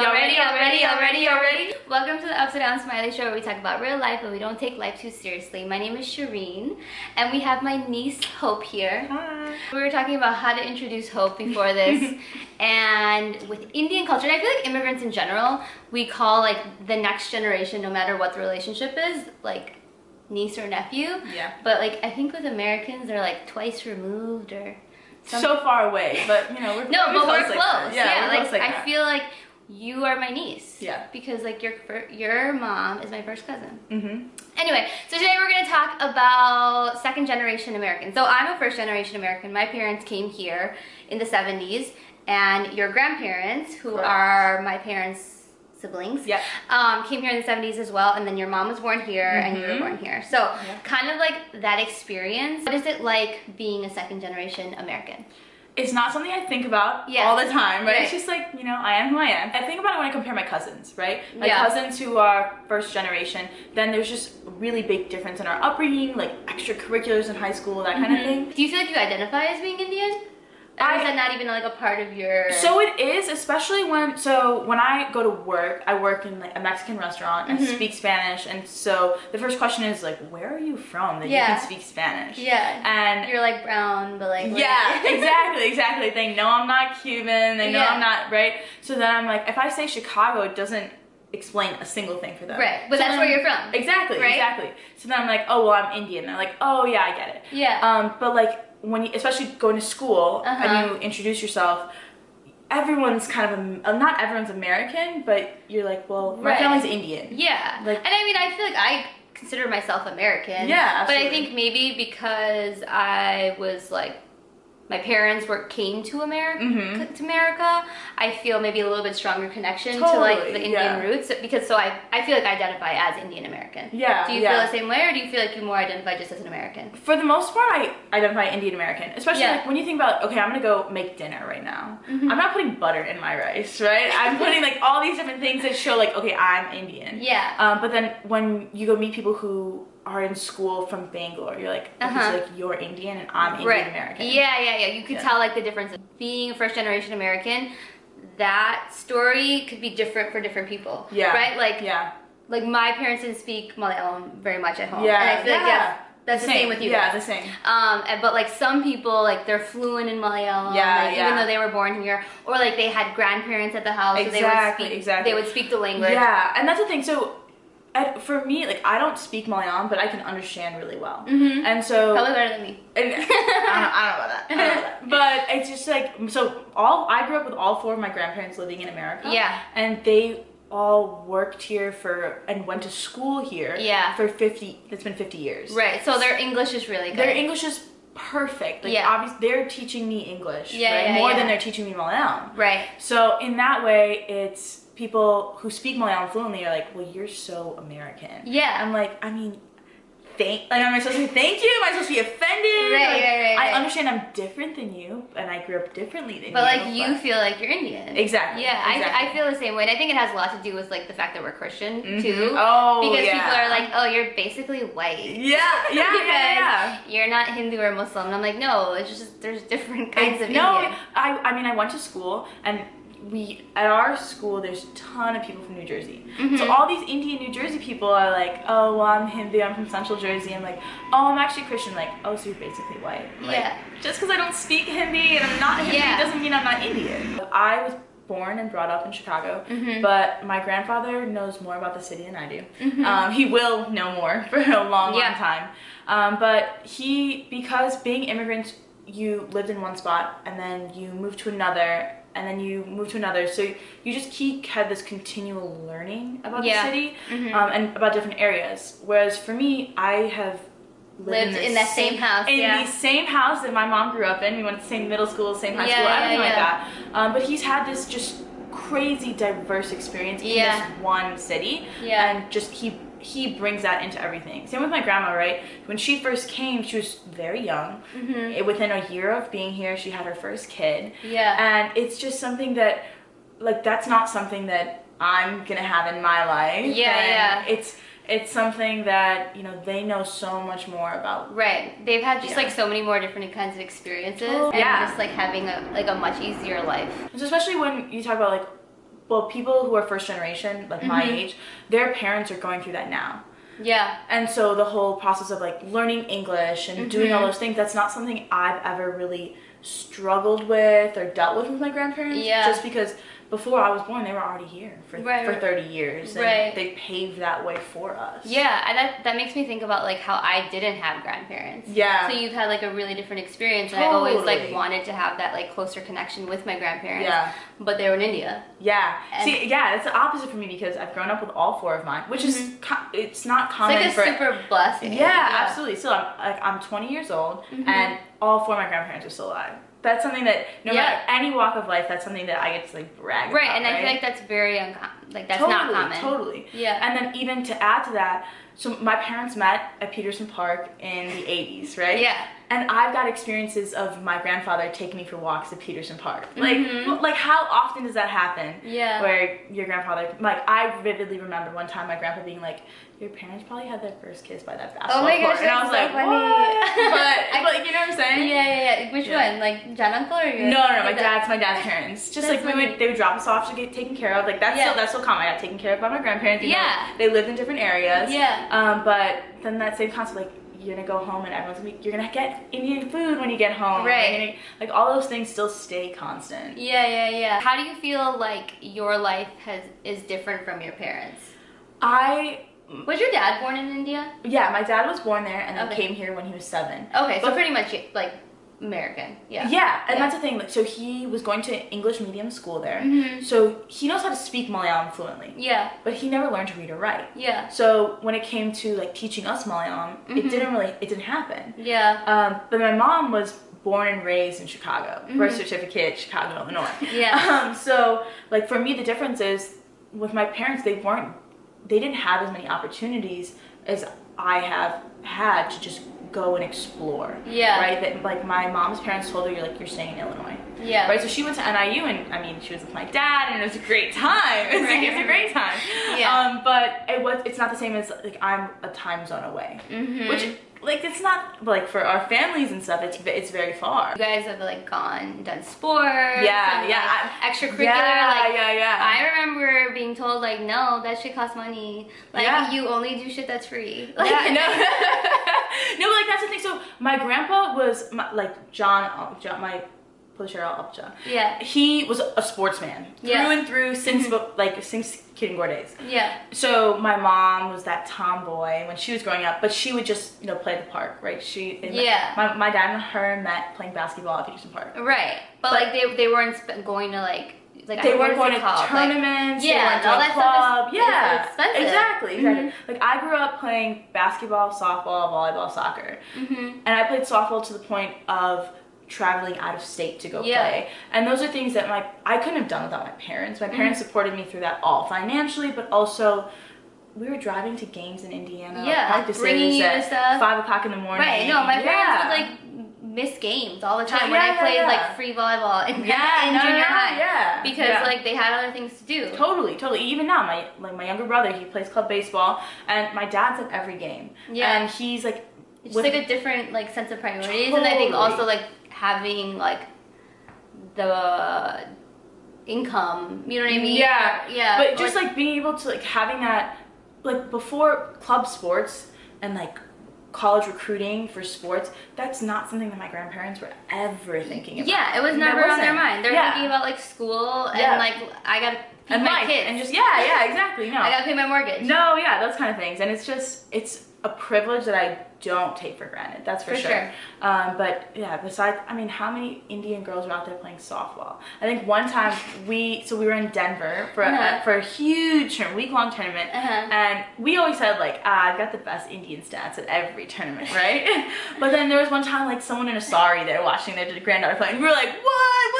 Y'all ready? Y'all ready? Y'all ready? Y'all ready? Welcome to the Upside Down Smiley Show where we talk about real life but we don't take life too seriously. My name is Shireen and we have my niece Hope here. Hi. We were talking about how to introduce Hope before this and with Indian culture, and I feel like immigrants in general, we call like the next generation, no matter what the relationship is, like niece or nephew. Yeah. But like I think with Americans, they're like twice removed or some- So far away, but you know we're no, but we're like close. Yeah, we're like, close like I that. feel like you are my niece. Yeah. Because like your your mom is my first cousin. Mhm. Anyway, so today we're gonna talk about second generation Americans. So I'm a first generation American. My parents came here in the 70s, and your grandparents, who Correct. are my parents' siblings, Yep. um, came here in the 70s as well, and then your mom was born here and you were Mhm. born here. So Yeah. kind of like that experience. What is it like being a second generation American? It's not something I think about Yeah. all the time, right? Right. It's just like, you know, I am who I am. I think about it when I compare my cousins, right? My Yeah. cousins who are first generation, then there's just a really big difference in our upbringing, like extracurriculars in high school, that kind of mm-hmm. thing. Do you feel like you identify as being Indian? I- is that not even like a part of your? So it is, especially when so when I go to work, I work in like a Mexican restaurant. I Mhm. speak Spanish, and so the first question is like, "Where are you from that Yeah. you can speak Spanish?" yeah, and you're like brown, but like yeah, exactly, exactly. They know I'm not Cuban. They know Yeah. I'm not right. So then I'm like, if I say Chicago, it doesn't explain a single thing for them. Right, but So that's then- where you're from. Exactly, Right? exactly. So then I'm like, oh well, I'm Indian. They're like, oh yeah, I get it. Yeah. Um, but like when you, especially going to school Uh-huh. and you introduce yourself, everyone's kind of a, uh, not everyone's American, but you're like, well, my Right. family's Indian. Yeah. Like- and I mean, I feel like I consider myself American. Yeah, But I think maybe because I was like, my parents were came to America, Mhm. to America, I feel maybe a little bit stronger connection to like the Indian yeah. roots because so I I feel like I identify as Indian American. Yeah, Do you yeah. feel the same way, or do you feel like you more identify just as an American? For the most part, I identify Indian American, especially Yeah. like when you think about, okay, I'm gonna go make dinner right now. Mhm. I'm not putting butter in my rice, right? I'm putting like all these different things that show like, okay, I'm Indian. Yeah. Um, but then when you go meet people who are in school from Bangalore, you're like, Uh-huh. so like you're Indian and I'm Indian right. American. Yeah, yeah, yeah. You could Yeah. tell like the difference being a first generation American. That story could be different for different people. Yeah. Right? Like Yeah. like my parents didn't speak Malayalam very much at home. Yeah, And I feel like yeah. yeah, that's the same, with you. Yeah, guys. the same. Um, but like some people, like they're fluent in Malayalam, Yeah, like, yeah. even though they were born here, or like they had grandparents at the house, so they would Exactly, speak, exactly. they would speak the language. Yeah, and that's the thing. So, for me, like I don't speak Malayalam, but I can understand really well. Mhm. And so, Probably better than me. And I, don't, I don't know about that. I don't know about that. But it's just like so. All I grew up with all four of my grandparents living in America. Yeah. And they all worked here for and went to school here. Yeah. For fifty. It's been fifty years. Right. So their English is really good. Their English is perfect. Like Yeah. obviously they're teaching me English. Yeah, right? yeah, More yeah. than they're teaching me Malayalam. Right. So in that way, it's people who speak Malayalam fluently are like, well, you're so American. Yeah. I'm like, I mean, thank. Like, am I supposed to say thank you? Am I supposed to be offended? Right, Like, right, right, I understand I'm different than you, and I grew up differently than you. But you. like you feel like you're Indian. Exactly, Yeah, I, exactly. I feel the same way. And I think it has a lot to do with like the fact that we're Christian Mhm. too. Oh, because yeah. people are like, oh, you're basically white. Yeah, yeah, yeah, yeah. You're not Hindu or Muslim. And I'm like, no, it's just there's different kinds of no, Indian. I, I mean, I went to school, and we at our school there's a ton of people from New Jersey. Mhm. So all these Indian New Jersey people are like, oh, well, I'm Hindu, I'm from Central Jersey. I'm like, oh, I'm actually Christian. Like, oh, so you're basically white. Like, Yeah. Just because I don't speak Hindi and I'm not Hindi Yeah. doesn't mean I'm not Indian. I was born and brought up in Chicago, Mhm. but my grandfather knows more about the city than I do. Mhm. Um, he will know more for a long, Yeah. long time. Um, but he, because being immigrants, you lived in one spot and then you moved to another and then you move to another. So you just keep had this continual learning about Yeah. the city Mhm. um, and about different areas. Whereas for me, I have Lived the in that same house, in yeah. the same house that my mom grew up in. We went to the same middle school, same high Yeah, school, everything like that. Um, but he's had this just crazy diverse experience in this one city, Yeah. and just he he brings that into everything. Same with my grandma, right? When she first came, she was very young. Mhm. Eh, Within a year of being here, she had her first kid, Yeah. and it's just something that, like, that's not something that I'm gonna have in my life. Yeah, and yeah. It's it's something that you know they know so much more about. Right. They've had just Yeah. like so many more different kinds of experiences Oh, and yeah. just like having a like a much easier life. So especially when you talk about like well, people who are first generation, like my Mhm. age, their parents are going through that now. Yeah. And so the whole process of like learning English and doing all Mhm. those things, that's not something I've ever really struggled with or dealt with with my grandparents. Yeah. Just because before I was born, they were already here for, Right, for 30 years. And Right. they paved that way for us. Yeah, and that that makes me think about like how I didn't have grandparents. Yeah. So you've had like a really different experience, and I've always like wanted to have that like closer connection with my grandparents. Yeah. But they were in India. Yeah. And- See, yeah, it's the opposite for me because I've grown up with all four of mine, which is it's not It's common like a for super blessing. Yeah, absolutely. So I'm like I'm 20 years old, Mhm. and all four of my grandparents are still alive. That's something that no Yeah. matter any walk of life, that's something that I get to like brag Right, about, and I feel like that's very uncommon. Like that's totally, not common. Totally. Yeah. And then even to add to that, so my parents met at Peterson Park in the 80s, right? Yeah. And I've got experiences of my grandfather taking me for walks at Peterson Park. Like, Mhm. like how often does that happen? Yeah. Where your grandfather, like, I vividly remember one time my grandpa being like, "Your parents probably had their first kiss by that basketball Oh my court," gosh, and I was so like, funny. "What?" But, I- but you know what I'm saying? yeah, yeah. Yeah. Which Yeah. one? Like Jan uncle or your? No, no, no, my dad's my dad's parents. Just like we would, they would drop us off to get taken care of. Like that's Yeah. still that's still common. I got taken care of by my grandparents. Yeah. they lived in different areas. Yeah. Um, but then that same concept, like you're gonna go home and everyone's gonna be, you're gonna get Indian food when you get home. Right. Like all those things still stay constant. Yeah, yeah, yeah. How do you feel like your life has is different from your parents? I Was your dad born in India? yeah, my dad was born there and then Okay. came here when he was seven. Okay, so But- pretty much like American. Yeah. Yeah, and Yeah. that's the thing. Like, so he was going to English medium school there, Mhm. so he knows how to speak Malayalam fluently, Yeah. but he never learned to read or write. Yeah. So when it came to like teaching us Malayalam, Mhm. it didn't really, it didn't happen. Yeah. Um, but my mom was born and raised in Chicago, birth Mhm. certificate, Chicago, Illinois. Yeah. Um, so like for me, the difference is with my parents, they weren't, they didn't have as many opportunities as I have had to just go and explore. Yeah. Right. That like my mom's parents told her, you're like you're staying in Illinois. Yeah. Right, so she went to NIU, and I mean, she was with my dad, and it was a great time. It's, like, it's a great time. Yeah. Um, but it was. It's not the same as like I'm a time zone away, Mm -hmm. which like it's not like for our families and stuff. It's it's very far. you guys have like gone done sports. Yeah, and, yeah, like, extracurricular. Yeah, like yeah, yeah. I remember being told like, no, that shit costs money. Like Yeah. you only do shit that's free. Like, yeah, no, no, So my grandpa was my, like John, John, my Polishero Upja. yeah. He was a sportsman Yeah. through and through since mm-hmm. like since Kid and Gore days. Yeah. So my mom was that tomboy when she was growing up, but she would just you know play the park, right? She Yeah. my, my dad and her met playing basketball at Peterson Park. Right. But, But- like they they weren't sp- going to like like They don't weren't going to called, like- tournaments. Yeah, and to all that stuff club. is- is yeah, expensive. exactly, exactly. Mhm. Like I grew up playing basketball, softball, volleyball, soccer, Mhm. and I played softball to the point of traveling out of state to go Yeah. play. And those are things that my I couldn't have done without my parents. My parents Mm-hmm. supported me through that all financially, but also. We were driving to games in Indiana, Yeah, practices bringing you at stuff. five o'clock in the morning. Right. No, my Yeah. parents would like miss games all the time when Yeah, I yeah, played yeah. like free volleyball in, Yeah, in no, junior no, high. yeah, Because yeah. like they had other things to do. Totally, totally. Even now, my like my younger brother, he plays club baseball, and my dad's at every game. Yeah. And he's like, It's with- like a different like sense of priorities, and I think also like having like the income. You know what I mean? Yeah, Yeah. but just like being able to like having that, like before club sports and like college recruiting for sports, that's not something that my grandparents were ever thinking about. Yeah, it was never on their mind. They're Yeah. thinking about like school and Yeah. like I feed and my life kids and just yeah, yeah, exactly. No, I gotta pay my mortgage. no, yeah, those kind of things, and it's just it's a privilege that I don't take for granted. That's for, For sure. sure. Um, but yeah, besides, I mean, how many Indian girls are out there playing softball? I think one time we, so we were in Denver for Uh-huh. a, for a huge week long tournament, Uh-huh. and we always said like, ah, I've got the best Indian stats at every tournament, right? but then there was one time like someone in a sari there watching their granddaughter playing. And we were like, what?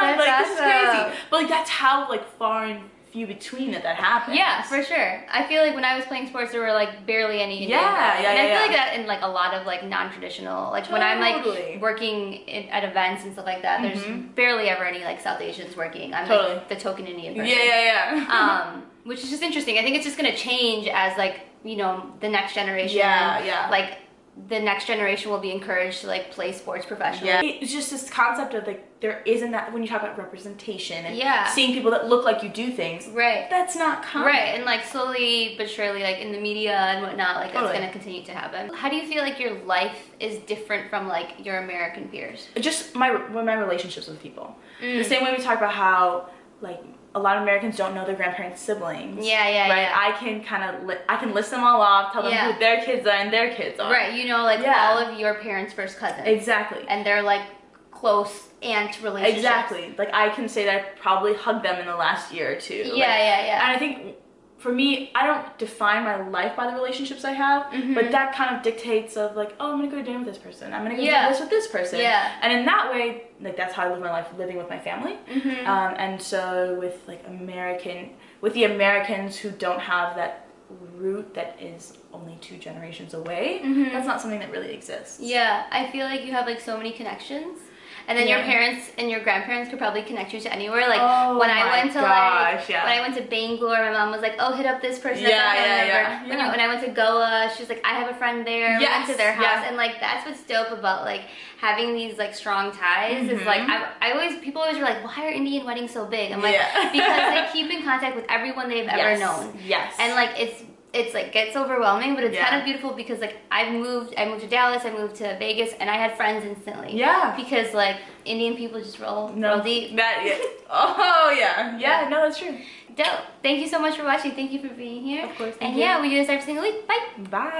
That's like this is crazy. But like that's how like far and few between that that happens. Yeah, for sure. I feel like when I was playing sports, there were like barely any Indian Yeah, girls. yeah, and I yeah, feel yeah. like that in like a lot of like non-traditional, like when I'm like working in, at events and stuff like that, there's Mhm. barely ever any like South Asians working. I'm Totally. like the token Indian person. Yeah, yeah, yeah. um, which is just interesting. I think it's just gonna change as like you know the next generation. Yeah, yeah. Like the next generation will be encouraged to like play sports professionally. Yeah. It's just this concept of like there isn't that when you talk about representation and Yeah. seeing people that look like you do things. Right. That's not common. Right, and like slowly but surely, like in the media and whatnot, like that's gonna continue to happen. How do you feel like your life is different from like your American peers? Just my my relationships with people. Mm. The same way we talk about how like a lot of Americans don't know their grandparents' siblings. Yeah, yeah, right. yeah. I can kind of li- I can list them all off, tell them Yeah. who their kids are and their kids are. Right, you know, like Yeah. all of your parents' first cousins, Exactly. and they're like close aunt relationships. Exactly. Like I can say that I probably hugged them in the last year or two. Yeah, Like, yeah, yeah. And I think for me, I don't define my life by the relationships I have, Mhm. but that kind of dictates of like, oh, I'm gonna go to dinner with this person. I'm gonna go Yeah. do this with this person. Yeah. And in that way, like that's how I live my life, living with my family. Mhm. Um, and so with like American, with the Americans who don't have that root that is only two generations away, Mhm. that's not something that really exists. Yeah, I feel like you have like so many connections. And then your parents and your grandparents could probably connect you to anywhere. Like Oh when I went to gosh, like yeah. when I went to Bangalore, my mom was like, "Oh, hit up this person." Yeah, yeah, yeah, When, yeah. you- when I went to Goa, she was like, "I have a friend there." we went to their house, yeah. and like that's what's dope about like having these like strong ties. Is like Mhm. I, I always people always are like, "Why are Indian weddings so big?" I'm like, Yeah. because they keep in contact with everyone they've ever Yes. known Yes. and like it's it's like gets overwhelming but it's Yeah. kind of beautiful because like i moved i moved to dallas i moved to vegas and i had friends instantly Yeah. because like indian people just roll No, roll deep That yeah. Oh yeah. Yeah. Yeah. No, that's true. dope thank you so much for watching thank you for being here Of course, thank and you. yeah we do this every single week bye Bye.